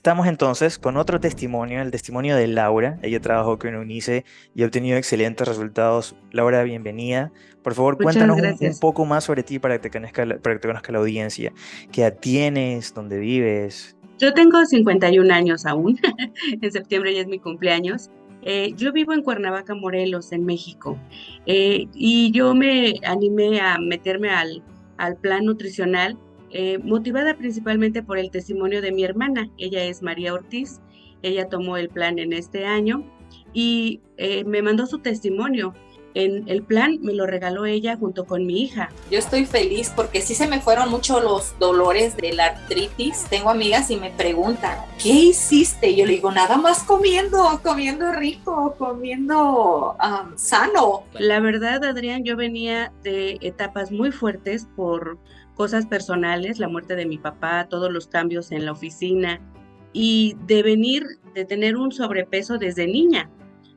Estamos entonces con otro testimonio, el testimonio de Laura. Ella trabajó con UNICE y ha obtenido excelentes resultados. Laura, bienvenida. Por favor, cuéntanos un, poco más sobre ti para que, te conozca, para que te conozca la audiencia. ¿Qué edad tienes? ¿Dónde vives? Yo tengo 51 años aún. en septiembre ya es mi cumpleaños. Eh, yo vivo en Cuernavaca, Morelos, en México. Eh, y yo me animé a meterme al, al plan nutricional eh, motivada principalmente por el testimonio de mi hermana. Ella es María Ortiz, ella tomó el plan en este año y eh, me mandó su testimonio. En el plan me lo regaló ella junto con mi hija. Yo estoy feliz porque sí se me fueron mucho los dolores de la artritis. Tengo amigas y me preguntan, ¿qué hiciste? Yo le digo, nada más comiendo, comiendo rico, comiendo sano. La verdad, Adrián, yo venía de etapas muy fuertes por cosas personales, la muerte de mi papá, todos los cambios en la oficina y de venir, de tener un sobrepeso desde niña.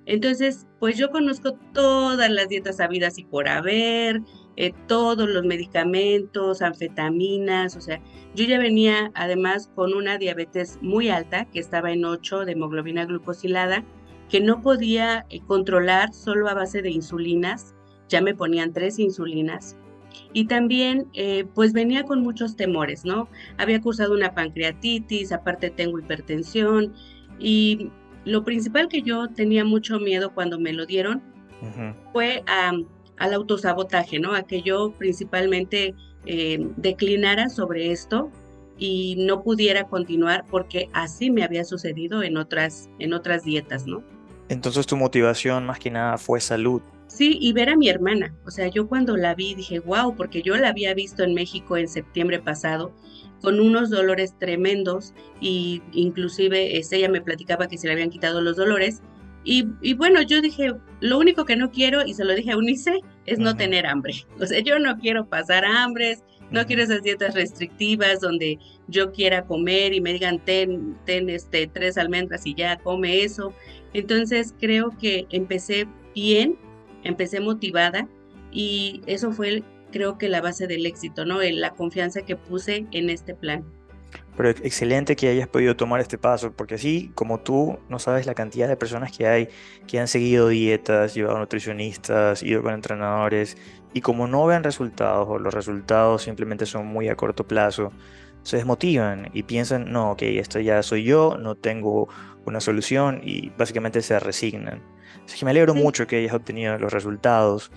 Entonces, pues yo conozco todas las dietas habidas y por haber, eh, todos los medicamentos, anfetaminas, o sea, yo ya venía además con una diabetes muy alta, que estaba en 8 de hemoglobina glucosilada, que no podía eh, controlar solo a base de insulinas, ya me ponían tres insulinas, y también eh, pues venía con muchos temores, ¿no? Había cursado una pancreatitis, aparte tengo hipertensión y lo principal que yo tenía mucho miedo cuando me lo dieron fue al autosabotaje, ¿no? A que yo principalmente eh, declinara sobre esto y no pudiera continuar porque así me había sucedido en otras, en otras dietas, ¿no? Entonces tu motivación más que nada fue salud. Sí, y ver a mi hermana. O sea, yo cuando la vi dije, wow, porque yo la había visto en México en septiembre pasado con unos dolores tremendos y inclusive este, ella me platicaba que se le habían quitado los dolores. Y, y, bueno, yo dije, lo único que no quiero, y se lo dije a Unice, es no tener hambre. O sea, yo no quiero pasar hambres, no quiero esas dietas restrictivas donde yo quiera comer y me digan, ten, ten este, tres almendras y ya come eso. Entonces creo que empecé bien empecé motivada y eso fue creo que la base del éxito, ¿no? La confianza que puse en este plan. Pero excelente que hayas podido tomar este paso, porque así como tú, no sabes la cantidad de personas que hay que han seguido dietas, llevado nutricionistas, ido con entrenadores, y como no ven resultados o los resultados simplemente son muy a corto plazo, se desmotivan y piensan, no, ok, esto ya soy yo, no tengo una solución y básicamente se resignan. Así que me alegro mucho que hayas obtenido los resultados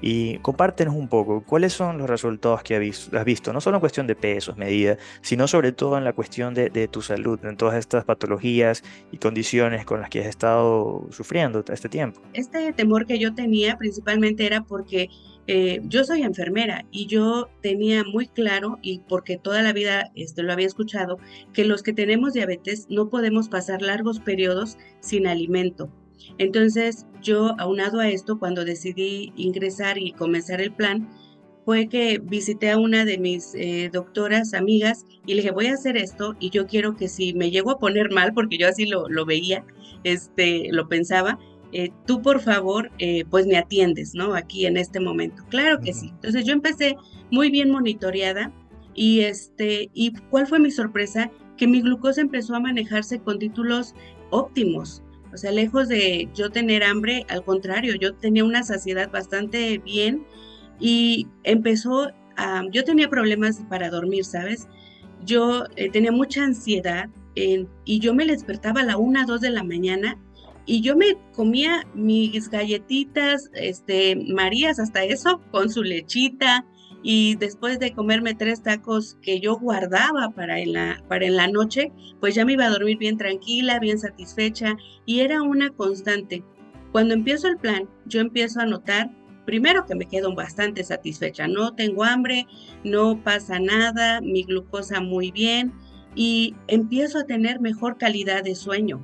y compártenos un poco cuáles son los resultados que has visto, no solo en cuestión de pesos, medidas, sino sobre todo en la cuestión de, tu salud, en todas estas patologías y condiciones con las que has estado sufriendo este tiempo. Este temor que yo tenía principalmente era porque eh, yo soy enfermera y yo tenía muy claro, y porque toda la vida este, lo había escuchado, que los que tenemos diabetes no podemos pasar largos periodos sin alimento. Entonces yo, aunado a esto, cuando decidí ingresar y comenzar el plan, fue que visité a una de mis eh, doctoras, amigas, y le dije, voy a hacer esto y yo quiero que si me llego a poner mal, porque yo así lo, lo veía, este, lo pensaba, eh, tú por favor, eh, pues me atiendes, ¿no? Aquí en este momento. Claro que sí. Entonces yo empecé muy bien monitoreada y este, ¿y cuál fue mi sorpresa? Que mi glucosa empezó a manejarse con títulos óptimos. O sea, lejos de yo tener hambre, al contrario, yo tenía una saciedad bastante bien y empezó yo tenía problemas para dormir, ¿sabes? Yo eh, tenía mucha ansiedad y yo me despertaba a la una, dos de la mañana y yo me comía mis galletitas, este, Marías, hasta eso, con su lechita, y después de comerme tres tacos que yo guardaba para en la, para en la noche, pues ya me iba a dormir bien tranquila, bien satisfecha, y era una constante. Cuando empiezo el plan, yo empiezo a notar, primero que me quedo bastante satisfecha, no tengo hambre, no pasa nada, mi glucosa muy bien, y empiezo a tener mejor calidad de sueño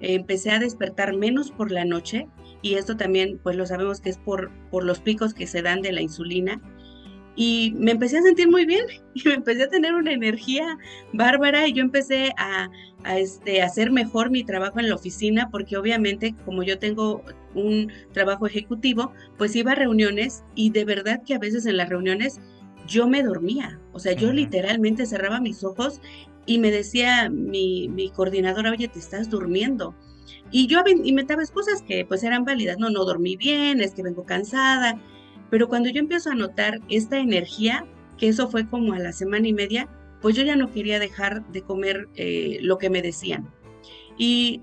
empecé a despertar menos por la noche y esto también pues lo sabemos que es por, por los picos que se dan de la insulina y me empecé a sentir muy bien y me empecé a tener una energía bárbara y yo empecé a, a este, hacer mejor mi trabajo en la oficina porque obviamente como yo tengo un trabajo ejecutivo, pues iba a reuniones y de verdad que a veces en las reuniones yo me dormía, o sea, yo literalmente cerraba mis ojos y me decía mi, mi coordinadora, oye, te estás durmiendo. Y yo inventaba excusas que pues eran válidas, no, no dormí bien, es que vengo cansada, pero cuando yo empiezo a notar esta energía, que eso fue como a la semana y media, pues yo ya no quería dejar de comer eh, lo que me decían. Y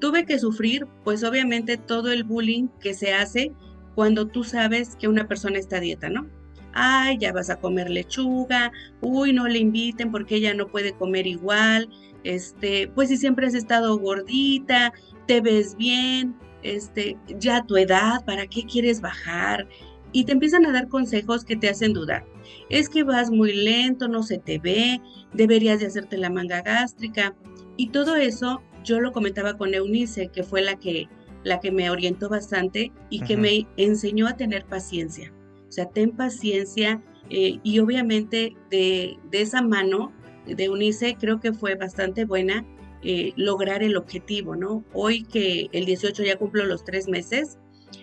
tuve que sufrir, pues obviamente todo el bullying que se hace cuando tú sabes que una persona está dieta, ¿no? Ay, ya vas a comer lechuga, uy, no le inviten porque ella no puede comer igual, este, pues si siempre has estado gordita, te ves bien, este, ya tu edad, ¿para qué quieres bajar? Y te empiezan a dar consejos que te hacen dudar. Es que vas muy lento, no se te ve, deberías de hacerte la manga gástrica. Y todo eso yo lo comentaba con Eunice, que fue la que, la que me orientó bastante y que me enseñó a tener paciencia. O sea, ten paciencia eh, y obviamente de, de esa mano de Eunice creo que fue bastante buena eh, lograr el objetivo, ¿no? Hoy que el 18 ya cumplo los tres meses,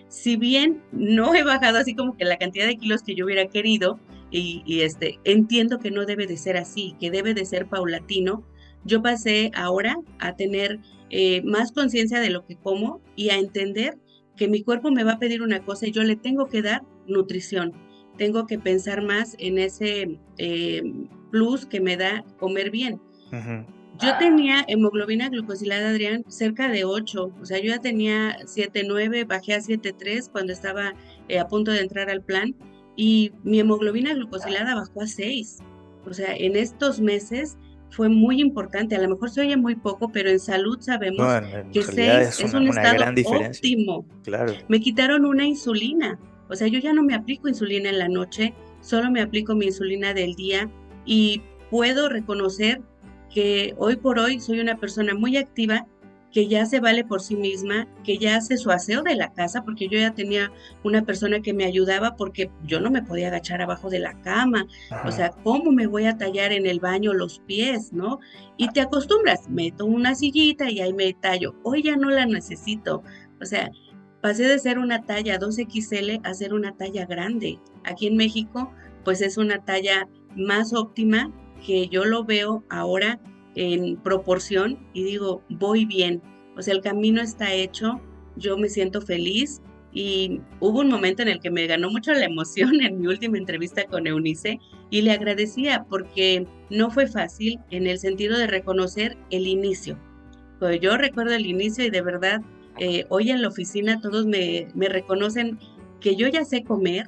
si bien no he bajado así como que la cantidad de kilos que yo hubiera querido, y, este, entiendo que no debe de ser así, que debe de ser paulatino, yo pasé ahora a tener eh, más conciencia de lo que como y a entender que mi cuerpo me va a pedir una cosa y yo le tengo que dar nutrición. Tengo que pensar más en ese eh, plus que me da comer bien. Yo tenía hemoglobina glucosilada, Adrián, cerca de 8. O sea, yo ya tenía 7.9, bajé a 7.3 cuando estaba eh, a punto de entrar al plan y mi hemoglobina glucosilada bajó a 6. O sea, en estos meses fue muy importante. A lo mejor se oye muy poco, pero en salud sabemos que 6 es, un estado óptimo. Claro. Me quitaron una insulina. O sea, yo ya no me aplico insulina en la noche, solo me aplico mi insulina del día y puedo reconocer que hoy por hoy soy una persona muy activa, que ya se vale por sí misma, que ya hace su aseo de la casa, porque yo ya tenía una persona que me ayudaba porque yo no me podía agachar abajo de la cama. O sea, ¿cómo me voy a tallar en el baño los pies, no? Y te acostumbras, meto una sillita y ahí me tallo. Hoy ya no la necesito. O sea, pasé de ser una talla 2XL a ser una talla grande. Aquí en México, pues es una talla más óptima que yo lo veo ahora en proporción y digo, voy bien, o sea, el camino está hecho, yo me siento feliz y hubo un momento en el que me ganó mucho la emoción en mi última entrevista con Eunice y le agradecía porque no fue fácil en el sentido de reconocer el inicio. Pues yo recuerdo el inicio y de verdad eh, hoy en la oficina todos me, me reconocen que yo ya sé comer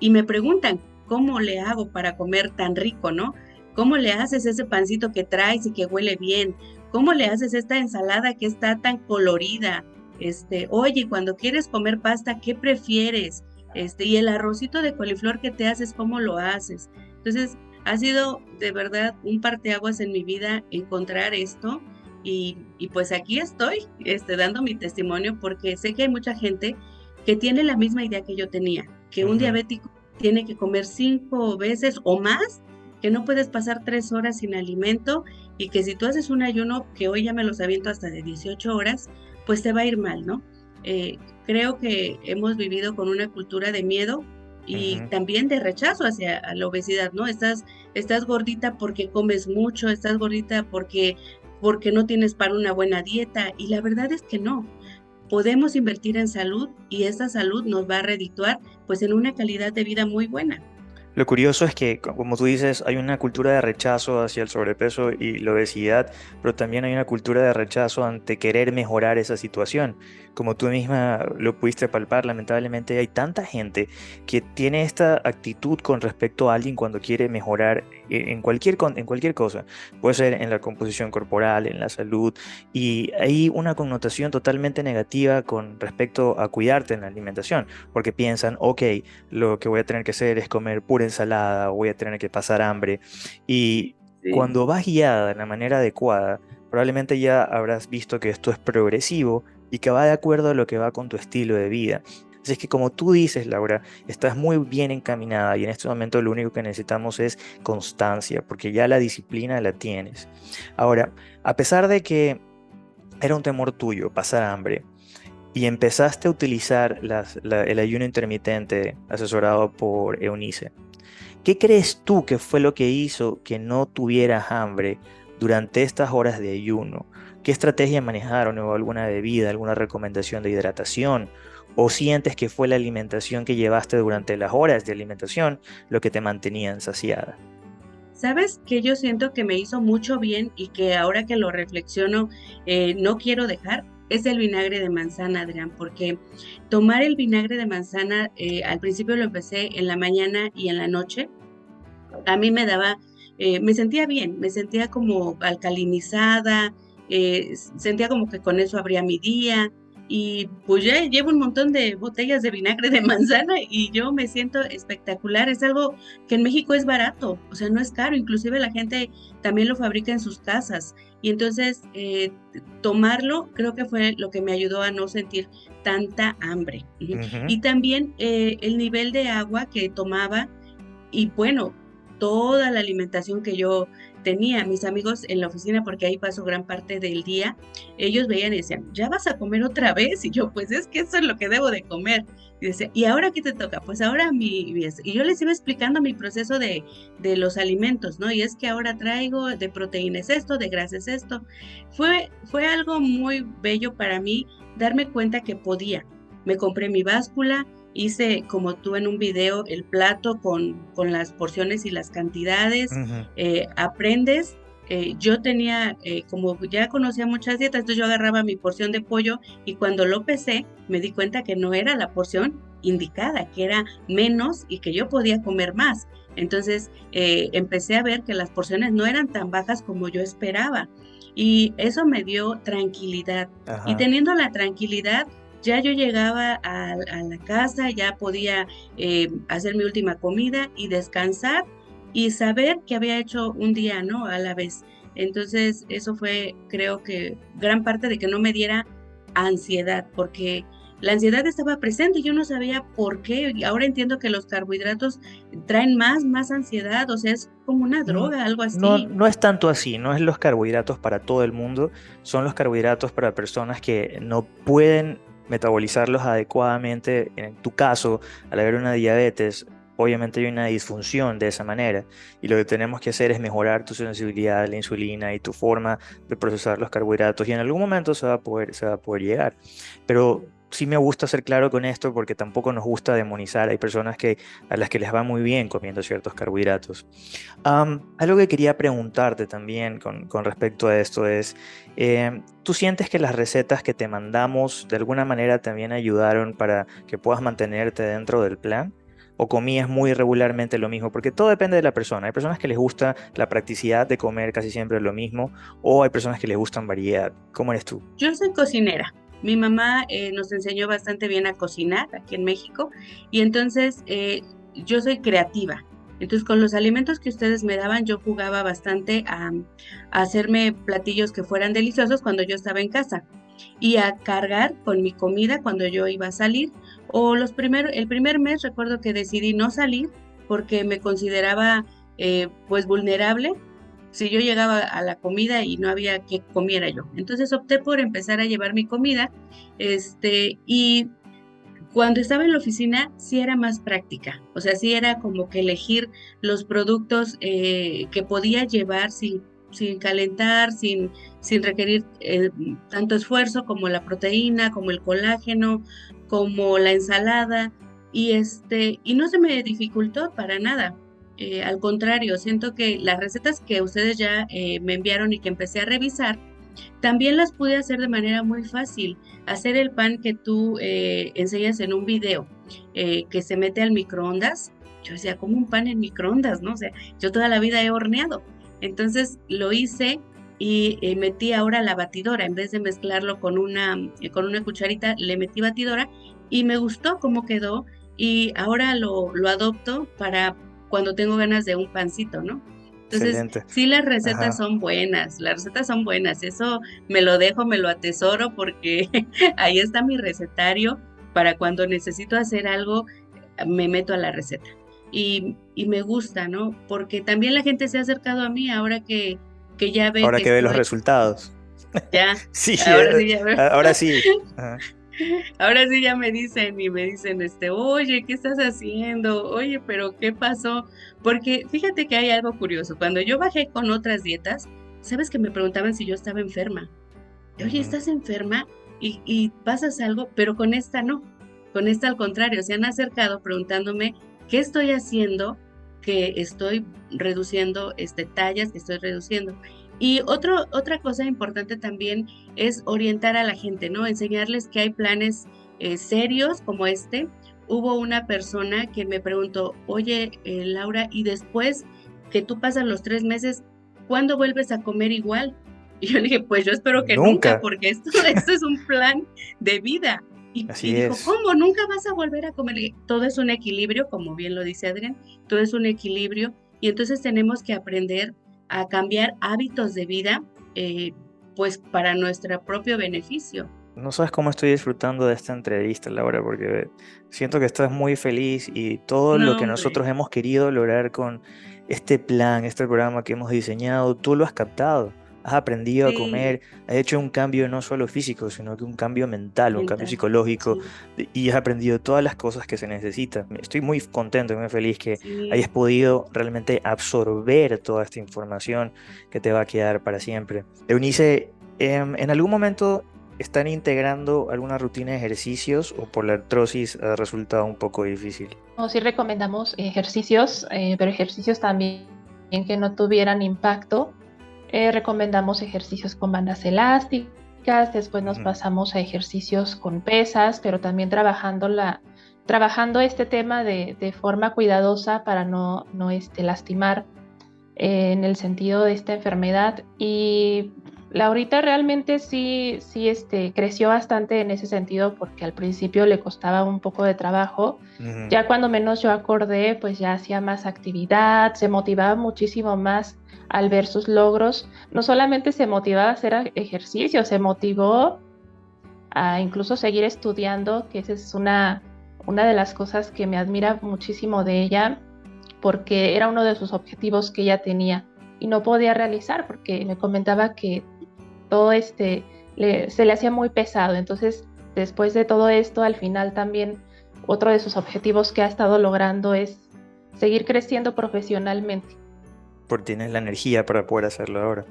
y me preguntan cómo le hago para comer tan rico, ¿no? ¿Cómo le haces ese pancito que traes y que huele bien? ¿Cómo le haces esta ensalada que está tan colorida? Este, oye, cuando quieres comer pasta, ¿qué prefieres? Este, y el arrocito de coliflor que te haces, ¿cómo lo haces? Entonces, ha sido de verdad un parteaguas en mi vida encontrar esto y, y, pues aquí estoy este, dando mi testimonio porque sé que hay mucha gente que tiene la misma idea que yo tenía, que un diabético tiene que comer cinco veces o más que no puedes pasar tres horas sin alimento y que si tú haces un ayuno, que hoy ya me los aviento hasta de 18 horas, pues te va a ir mal, ¿no? Eh, creo que hemos vivido con una cultura de miedo y también de rechazo hacia la obesidad, ¿no? Estás, estás gordita porque comes mucho, estás gordita porque, porque no tienes para una buena dieta y la verdad es que no. Podemos invertir en salud y esa salud nos va a redituar pues en una calidad de vida muy buena. Lo curioso es que, como tú dices, hay una cultura de rechazo hacia el sobrepeso y la obesidad, pero también hay una cultura de rechazo ante querer mejorar esa situación. Como tú misma lo pudiste palpar, lamentablemente hay tanta gente que tiene esta actitud con respecto a alguien cuando quiere mejorar en cualquier, en cualquier cosa. Puede ser en la composición corporal, en la salud, y hay una connotación totalmente negativa con respecto a cuidarte en la alimentación, porque piensan, ok, lo que voy a tener que hacer es comer pura ensalada o voy a tener que pasar hambre. Y cuando vas guiada de la manera adecuada, probablemente ya habrás visto que esto es progresivo y que va de acuerdo a lo que va con tu estilo de vida. Así es que como tú dices, Laura, estás muy bien encaminada y en este momento lo único que necesitamos es constancia, porque ya la disciplina la tienes. Ahora, a pesar de que era un temor tuyo pasar hambre, y empezaste a utilizar el ayuno intermitente asesorado por Eunice. ¿Qué crees tú que fue lo que hizo que no tuvieras hambre durante estas horas de ayuno? ¿Qué estrategia manejaron o alguna bebida, alguna recomendación de hidratación? ¿O sientes que fue la alimentación que llevaste durante las horas de alimentación lo que te mantenía saciada? ¿Sabes que yo siento que me hizo mucho bien y que ahora que lo reflexiono eh, no quiero dejar? Es el vinagre de manzana, Adrián, porque tomar el vinagre de manzana, eh, al principio lo empecé en la mañana y en la noche, a mí me daba, eh, me sentía bien, me sentía como alcalinizada, sentía como que con eso abría mi día, y pues ya llevo un montón de botellas de vinagre de manzana y yo me siento espectacular. Es algo que en México es barato, o sea, no es caro, inclusive la gente también lo fabrica en sus casas. Y entonces eh, tomarlo creo que fue lo que me ayudó a no sentir tanta hambre. Y también eh, el nivel de agua que tomaba y bueno, toda la alimentación que yo tenía mis amigos en la oficina, porque ahí paso gran parte del día, ellos veían y decían, ¿ya vas a comer otra vez? Y yo, pues es que eso es lo que debo de comer. Y decía, ¿y ahora qué te toca? Pues ahora mi... Y yo les iba explicando mi proceso de, de los alimentos, ¿no? Y es que ahora traigo de proteínas esto, de grasas esto. Fue, fue algo muy bello para mí darme cuenta que podía. Me compré mi báscula, hice como tú en un video el plato con, con las porciones y las cantidades, eh, aprendes. Eh, yo tenía, eh, como ya conocía muchas dietas, entonces yo agarraba mi porción de pollo y cuando lo pesé me di cuenta que no era la porción indicada, que era menos y que yo podía comer más. Entonces empecé a ver que las porciones no eran tan bajas como yo esperaba y eso me dio tranquilidad. Y teniendo la tranquilidad, ya yo llegaba a, la casa, ya podía eh, hacer mi última comida y descansar y saber que había hecho un día, ¿no? A la vez. Entonces, eso fue, creo que, gran parte de que no me diera ansiedad, porque la ansiedad estaba presente, y yo no sabía por qué. Y ahora entiendo que los carbohidratos traen más, más ansiedad, o sea, es como una droga, algo así. No, no es tanto así, no es los carbohidratos para todo el mundo, son los carbohidratos para personas que no pueden metabolizarlos adecuadamente, en tu caso, al haber una diabetes, obviamente hay una disfunción de esa manera y lo que tenemos que hacer es mejorar tu sensibilidad a la insulina y tu forma de procesar los carbohidratos y en algún momento se va a poder, se va a poder llegar. Pero sí me gusta ser claro con esto porque tampoco nos gusta demonizar. Hay personas que, a las que les va muy bien comiendo ciertos carbohidratos. algo que quería preguntarte también con, con respecto a esto es, eh, ¿tú sientes que las recetas que te mandamos de alguna manera también ayudaron para que puedas mantenerte dentro del plan? o comías muy regularmente lo mismo, porque todo depende de la persona. Hay personas que les gusta la practicidad de comer casi siempre lo mismo, o hay personas que les gustan variedad. ¿Cómo eres tú? Yo soy cocinera. Mi mamá eh, nos enseñó bastante bien a cocinar aquí en México y entonces eh, yo soy creativa. Entonces con los alimentos que ustedes me daban yo jugaba bastante a, hacerme platillos que fueran deliciosos cuando yo estaba en casa y a cargar con mi comida cuando yo iba a salir. O los primeros, el primer mes recuerdo que decidí no salir porque me consideraba eh, pues vulnerable si yo llegaba a la comida y no había que comiera yo. Entonces opté por empezar a llevar mi comida, este, y cuando estaba en la oficina sí era más práctica, o sea, sí era como que elegir los productos eh, que podía llevar sin, sin calentar, sin, sin requerir eh, tanto esfuerzo como la proteína, como el colágeno, como la ensalada, y, este, y no se me dificultó para nada. Eh, al contrario, siento que las recetas que ustedes ya eh, me enviaron y que empecé a revisar, también las pude hacer de manera muy fácil. Hacer el pan que tú eh, enseñas en un video, que se mete al microondas. Yo decía, como un pan en microondas, ¿no? O sea, yo toda la vida he horneado. Entonces lo hice y metí ahora la batidora. En vez de mezclarlo con una, con una cucharita, le metí batidora y me gustó cómo quedó. Y ahora lo, lo adopto para cuando tengo ganas de un pancito, ¿no? Entonces, sí las recetas son buenas, las recetas son buenas, eso me lo dejo, me lo atesoro porque ahí está mi recetario para cuando necesito hacer algo, me meto a la receta. Y, me gusta, ¿no? Porque también la gente se ha acercado a mí ahora que, que ya ve... Ahora que, ve los resultados. Ya. sí, ahora sí. Ya ahora sí. Ahora sí ya me dicen y me dicen, este, oye, ¿qué estás haciendo? Oye, pero ¿qué pasó? Porque fíjate que hay algo curioso. Cuando yo bajé con otras dietas, ¿sabes que me preguntaban si yo estaba enferma? Oye, ¿estás enferma? Y, y pasas algo, pero con esta no. Con esta al contrario, se han acercado preguntándome qué estoy haciendo, que estoy reduciendo este, tallas, que estoy reduciendo. Y otro, otra cosa importante también es orientar a la gente, ¿no? Enseñarles que hay planes eh, serios como este. Hubo una persona que me preguntó, oye, eh, Laura, y después que tú pasas los tres meses, ¿cuándo vuelves a comer igual? Y yo le dije, pues yo espero que nunca, porque esto, esto es un plan de vida. Y, Así dijo, ¿cómo? ¿Nunca vas a volver a comer? Todo es un equilibrio, como bien lo dice Adrián, todo es un equilibrio. Y entonces tenemos que aprender a cambiar hábitos de vida, eh, pues para nuestro propio beneficio. No sabes cómo estoy disfrutando de esta entrevista, Laura, porque siento que estás muy feliz y todo lo que nosotros hemos querido lograr con este plan, este programa que hemos diseñado, tú lo has captado has aprendido a comer, has hecho un cambio no solo físico, sino que un cambio mental, un cambio psicológico, y has aprendido todas las cosas que se necesitan. Estoy muy contento y muy feliz que hayas podido realmente absorber toda esta información que te va a quedar para siempre. Eunice, em, ¿en algún momento están integrando alguna rutina de ejercicios o por la artrosis ha resultado un poco difícil? No, sí recomendamos ejercicios, eh, pero ejercicios también que no tuvieran impacto eh, recomendamos ejercicios con bandas elásticas, después nos pasamos a ejercicios con pesas, pero también trabajando, la, trabajando este tema de, de forma cuidadosa para no, no este, lastimar eh, en el sentido de esta enfermedad. Y Laurita realmente sí, sí este, creció bastante en ese sentido porque al principio le costaba un poco de trabajo. Ya cuando menos yo acordé, pues ya hacía más actividad, se motivaba muchísimo más al ver sus logros, no solamente se motivaba a hacer ejercicio, se motivó a incluso seguir estudiando, que esa es una, una de las cosas que me admira muchísimo de ella, porque era uno de sus objetivos que ella tenía y no podía realizar porque me comentaba que todo este se le hacía muy pesado. Entonces, después de todo esto, al final también otro de sus objetivos que ha estado logrando es seguir creciendo profesionalmente porque tienes la energía para poder hacerlo ahora.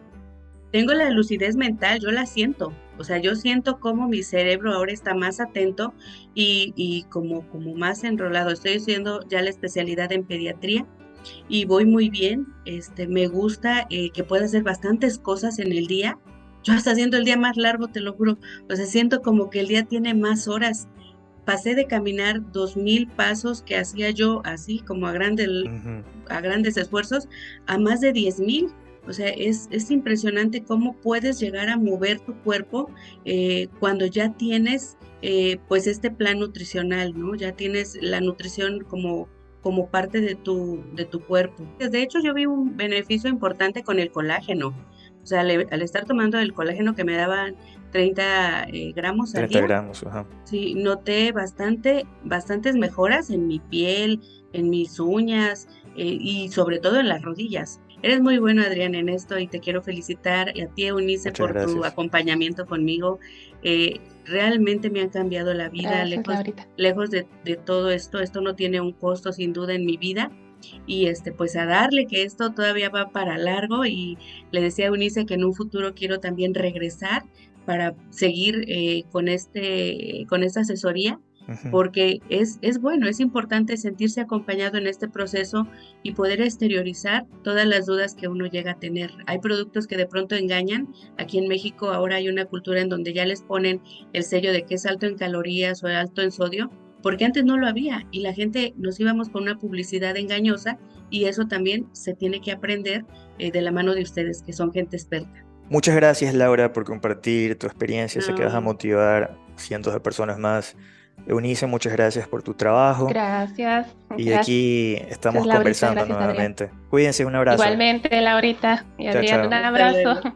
Tengo la lucidez mental, yo la siento. O sea, yo siento como mi cerebro ahora está más atento y, como, como más enrolado. Estoy haciendo ya la especialidad en pediatría y voy muy bien. Este, me gusta eh, que pueda hacer bastantes cosas en el día. Yo hasta haciendo el día más largo, te lo juro. O sea, siento como que el día tiene más horas pasé de caminar dos mil pasos que hacía yo así como a, grandes a grandes esfuerzos a más de diez mil. O sea, es, es, impresionante cómo puedes llegar a mover tu cuerpo eh, cuando ya tienes eh, pues este plan nutricional, ¿no? Ya tienes la nutrición como, como parte de tu, de tu cuerpo. De hecho, yo vi un beneficio importante con el colágeno. O sea, al, estar tomando el colágeno que me daban 30 eh, gramos al 30 gramos, ajá. Sí, noté bastante, bastantes mejoras en mi piel, en mis uñas eh, y sobre todo en las rodillas. Eres muy bueno, Adrián, en esto y te quiero felicitar y a ti, Eunice, por tu acompañamiento conmigo. Eh, realmente me han cambiado la vida, lejos, lejos de, de, todo esto. Esto no tiene un costo, sin duda, en mi vida y este pues a darle que esto todavía va para largo y le decía a Eunice que en un futuro quiero también regresar para seguir eh, con este con esta asesoría porque es, es bueno, es importante sentirse acompañado en este proceso y poder exteriorizar todas las dudas que uno llega a tener. Hay productos que de pronto engañan. Aquí en México ahora hay una cultura en donde ya les ponen el sello de que es alto en calorías o alto en sodio porque antes no lo había y la gente nos íbamos con una publicidad engañosa y eso también se tiene que aprender eh, de la mano de ustedes, que son gente experta. Muchas gracias Laura por compartir tu experiencia, sé que vas a motivar cientos de personas más. Eunice, muchas gracias por tu trabajo. Gracias. Y aquí estamos conversando nuevamente. Cuídense, un abrazo. Igualmente, Laurita y Adrián, un abrazo.